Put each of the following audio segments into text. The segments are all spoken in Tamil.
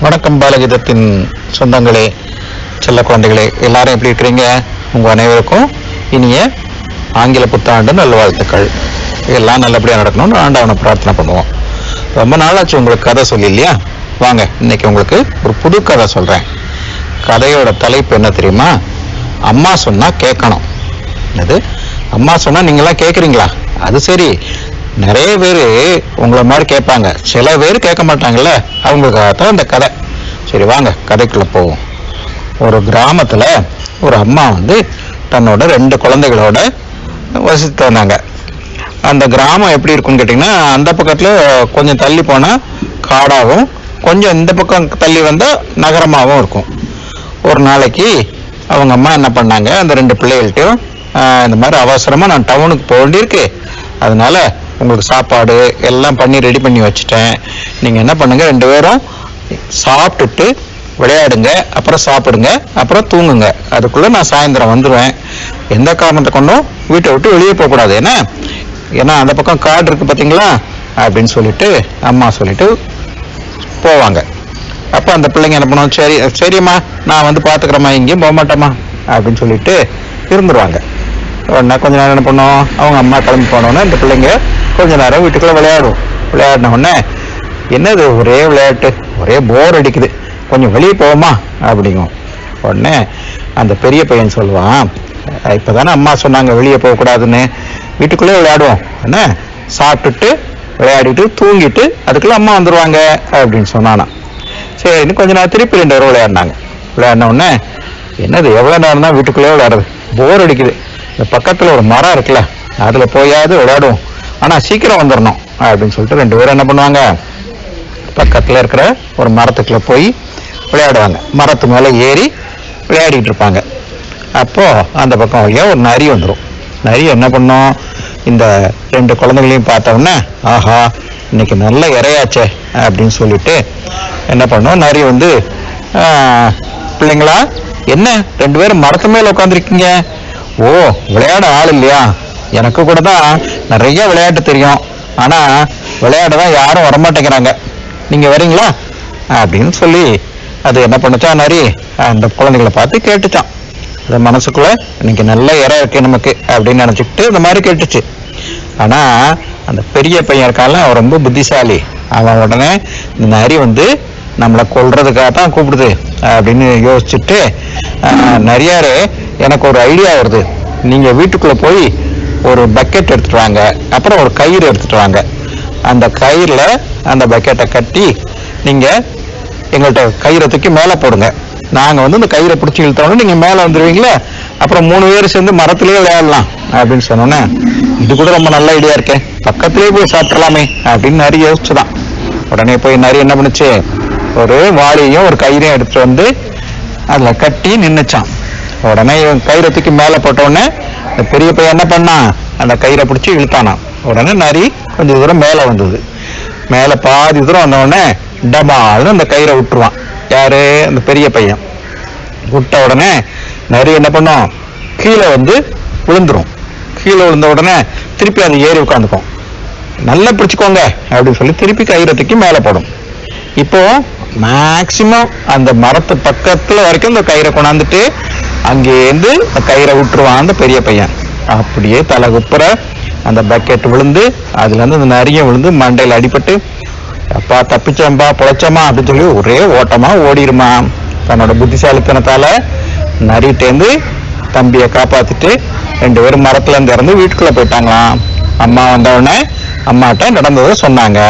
வணக்கம் பாலகீதத்தின் சொந்தங்களே செல்ல குழந்தைகளே எல்லாரும் எப்படி இருக்கிறீங்க? உங்க அனைவருக்கும் இனிய ஆங்கில புத்தாண்டு நல்வாழ்த்துக்கள். எல்லாம் நல்லபடியா நடக்கணும்னு ஆண்டவனை பிரார்த்தனை பண்ணுவோம். ரொம்ப நாளாச்சு உங்களுக்கு கதை சொல்லி இல்லையா வாங்க இன்னைக்கு உங்களுக்கு ஒரு புது கதை சொல்றேன். கதையோட தலைப்பு என்ன தெரியுமா? அம்மா சொன்னா கேட்கணும். என்னது? அம்மா சொன்னா நீங்களாம் கேட்குறீங்களா? அது சரி. நிறைய பேர் உங்களை மாதிரி கேட்பாங்க. சில பேர் கேட்க மாட்டாங்கல்ல. அவங்களுக்காக தான் இந்த கதை. சரி வாங்க கதைக்குள்ளே போவோம். ஒரு கிராமத்தில் ஒரு அம்மா வந்து தன்னோட ரெண்டு குழந்தைகளோட வசித்து வந்தாங்க. அந்த கிராமம் எப்படி இருக்கும்னு கேட்டிங்கன்னா அந்த பக்கத்தில் கொஞ்சம் தள்ளி போனால் காடாகவும் கொஞ்சம் இந்த பக்கம் தள்ளி வந்தால் நகரமாகவும் இருக்கும். ஒரு நாளைக்கு அவங்க அம்மா என்ன பண்ணாங்க? அந்த ரெண்டு பிள்ளைகள்ட்டையும் இந்த மாதிரி அவசரமாக நான் டவுனுக்கு போக வேண்டியிருக்கு. அதனால் உங்களுக்கு சாப்பாடு எல்லாம் பண்ணி ரெடி பண்ணி வச்சுட்டேன். நீங்கள் என்ன பண்ணுங்கள் ரெண்டு பேரும் சாப்பிட்டுட்டு விளையாடுங்க அப்புறம் சாப்பிடுங்க அப்புறம் தூங்குங்க. அதுக்குள்ளே நான் சாயந்தரம் வந்துடுவேன் எந்த காரணத்தை கொண்டும் வீட்டை விட்டு வெளியே போகக்கூடாது என்ன? ஏன்னா அந்த பக்கம் காடு இருக்குது பார்த்தீங்களா அப்படின்னு சொல்லிட்டு அம்மா சொல்லிட்டு போவாங்க. அப்போ அந்த பிள்ளைங்க என்ன பண்ணுவோம் சரி சரிம்மா நான் வந்து பார்த்துக்கிறேம்மா எங்கேயும் போக மாட்டேம்மா அப்படின்னு சொல்லிட்டு இருந்துருவாங்க உடனே கொஞ்ச நேரம் என்ன பண்ணோம்? அவங்க அம்மா கிளம்பி போனோன்னே இந்த பிள்ளைங்க கொஞ்ச நேரம் வீட்டுக்குள்ள விளையாடும் விளையாடின உடனே என்னது ஒரே விளையாட்டு ஒரே போர் அடிக்குது. கொஞ்சம் வெளியே போவோமா? அப்படிங்கும் உடனே அந்த பெரிய பையன் சொல்லுவான் இப்போ தானே அம்மா சொன்னாங்க வெளியே போகக்கூடாதுன்னு வீட்டுக்குள்ளே விளையாடுவோம். என்ன சாப்பிட்டுட்டு விளையாடிட்டு தூங்கிட்டு அதுக்குள்ள அம்மா வந்துடுவாங்க அப்படின்னு சொன்னானா சரின்னு கொஞ்ச நேரம் திருப்பி ரெண்டு பேரும் விளையாடினாங்க. விளையாடின உடனே என்னது எவ்வளோ நேரம் தான் வீட்டுக்குள்ளே விளையாடுறது? போர் அடிக்குது. இந்த பக்கத்தில் ஒரு மரம் இருக்குல்ல அதில் போயாவது விளையாடுவோம். ஆனால் சீக்கிரம் வந்துடணும் அப்படின்னு சொல்லிட்டு ரெண்டு பேரும் என்ன பண்ணுவாங்க? பக்கத்தில் இருக்கிற ஒரு மரத்துக்குள்ளே போய் விளையாடுவாங்க. மரத்து மேலே ஏறி விளையாடிட்டு இருப்பாங்க. அப்போது அந்த பக்கம் வழியாக ஒரு நரி வந்துடும் நரி என்ன பண்ணும்? இந்த ரெண்டு குழந்தைகளையும் பார்த்தோன்னே ஆஹா இன்னைக்கு நல்ல இறையாச்சே அப்படின்னு சொல்லிட்டு என்ன பண்ணோம்? நரி வந்து பிள்ளைங்களா என்ன? ரெண்டு பேரும் மரத்து மேலே உட்காந்துருக்கீங்க ஓ விளையாட ஆள் இல்லையா? எனக்கு கூட தான் நிறைய விளையாட்டு தெரியும். ஆனால் விளையாட தான் யாரும் வரமாட்டேங்கிறாங்க. நீங்கள் வரீங்களா? அப்படின்னு சொல்லி அது என்ன பண்ணுச்சா நரி அந்த குழந்தைகளை பார்த்து கேட்டுச்சான் அது மனசுக்குள்ள இன்னைக்கு நல்ல இறை இருக்கு நமக்கு அப்படின்னு நினச்சிக்கிட்டு இந்த மாதிரி கேட்டுச்சு. ஆனால் அந்த பெரிய பையன் இருக்கால அவன் ரொம்ப புத்திசாலி. அவன் உடனே இந்த நரி வந்து நம்மளை கொல்றதுக்காக தான் கூப்பிடுது அப்படின்னு யோசிச்சுட்டு நிறையாரு எனக்கு ஒரு ஐடியா வருது. நீங்கள் வீட்டுக்குள்ளே போய் ஒரு பக்கெட் எடுத்துட்டு வாங்க அப்புறம் ஒரு கயிறு எடுத்துட்டு வாங்க அந்த கயிறில் அந்த பக்கெட்டை கட்டி நீங்கள் எங்கள்கிட்ட கயிறை தூக்கி மேலே போடுங்க. நாங்கள் வந்து இந்த கயிறை பிடிச்சி இழுத்தோடனே நீங்கள் மேலே வந்துடுவீங்களே அப்புறம் மூணு பேர் சேர்ந்து மரத்திலேயே விளையாடலாம் அப்படின்னு சொன்னோன்னே இது கூட ரொம்ப நல்ல ஐடியா இருக்கேன் பக்கத்துலேயே போய் சாப்பிடலாமே அப்படின்னு நிறைய யோசிச்சுதான். உடனே போய் நிறைய என்ன பண்ணுச்சு? ஒரு வாளியையும் ஒரு கயிறையும் எடுத்துட்டு வந்து அதில் கட்டி நின்றுச்சான் உடனே இவன் கயிறை தூக்கி மேலே போட்டோடனே பெரிய பையன் என்ன பண்ணான் அந்த கயிறை பிடிச்சி இழுத்தானான் உடனே நரி கொஞ்சம் தூரம் மேலே வந்தது. மேலே பாதி தூரம் வந்த உடனே டபால்னு அந்த கயிறை விட்டுருவான். யாரு? அந்த பெரிய பையன். விட்ட உடனே நரி என்ன பண்ணும்? கீழே வந்து விழுந்துரும். கீழே விழுந்த உடனே திருப்பி அது ஏறி உட்காந்துக்கும். நல்லா பிடிச்சிக்கோங்க அப்படின்னு சொல்லி திருப்பி கயிறை தூக்கி மேலே போடும். இப்போ மேக்சிமம் அந்த மரத்து பக்கத்தில் வரைக்கும் இந்த கயிறை கொண்டாந்துட்டு அங்கேருந்து அந்த கயிறை விட்டுருவான் அந்த பெரிய பையன். அப்படியே தலை குப்புற அந்த பக்கெட் விழுந்து அதுல இருந்து அந்த நரிய விழுந்து மண்டையில் அடிபட்டு அப்பா தப்பிச்சம்பா பொழைச்சமா அப்படின்னு சொல்லி ஒரே ஓட்டமா ஓடிடுமா தன்னோட புத்திசாலித்தனத்தால நரிட்டேந்து தம்பியை காப்பாத்திட்டு ரெண்டு பேரும் மரத்துல இருந்து இறந்து வீட்டுக்குள்ள போயிட்டாங்களாம். அம்மா வந்தவுடனே அம்மாட்ட நடந்ததை சொன்னாங்க.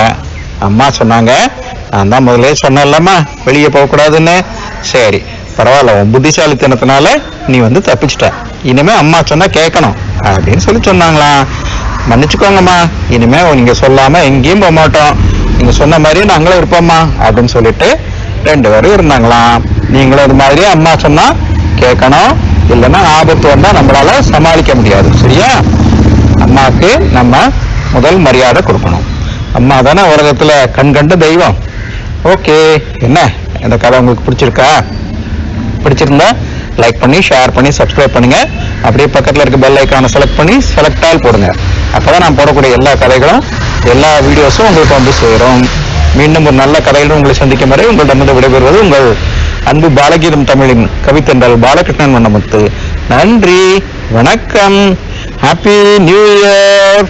அம்மா சொன்னாங்க நான் தான் முதல்ல சொன்னேன்லம்மா வெளியே போகக்கூடாதுன்னு. சரி பரவாயில்ல உன் புத்திசாலித்தனத்தினால நீ வந்து தப்பிச்சிட்ட. இனிமே அம்மா சொன்னா கேட்கணும். அப்படின்னு சொல்லி சொன்னாங்களாம். மன்னிச்சுக்கோங்கம்மா. இனிமே நீங்க சொல்லாம எங்கேயும் போக மாட்டோம். நீங்க சொன்ன மாதிரியே நாங்களும் இருப்போம்மா. அப்படின்னு சொல்லிட்டு ரெண்டு பேரும் இருந்தாங்களாம். நீங்களும் இது மாதிரியே அம்மா சொன்னா கேட்கணும். இல்லைன்னா ஆபத்து வந்தா நம்மளால சமாளிக்க முடியாது. சரியா? அம்மாவுக்கு நம்ம முதல் மரியாதை கொடுக்கணும். அம்மா தானே உலகத்துல கண்கண்ட தெய்வம். ஓகே. என்ன? இந்த கதை உங்களுக்கு பிடிச்சிருக்கா? பிடிச்சிருந்தா லைக் பண்ணி ஷேர் பண்ணி சப்ஸ்கிரைப் பண்ணுங்க. அப்படியே பக்கத்தில் இருக்க பெல் ஐக்கானை செலக்ட் பண்ணி செலக்ட் ஆல் போடுங்க. அப்போ நான் போடக்கூடிய எல்லா கதைகளும் எல்லா வீடியோஸும் உங்களுக்கு வந்து சேரும். மீண்டும் ஒரு நல்ல கதையிலும் உங்களை சந்திக்கும் வரை உங்களிடமிருந்து விடைபெறுவது உங்கள் அன்பு பாலகீதம் தமிழின் கவித்தென்றால் பாலகிருஷ்ணன் வண்ணமுத்து. நன்றி வணக்கம். Happy new year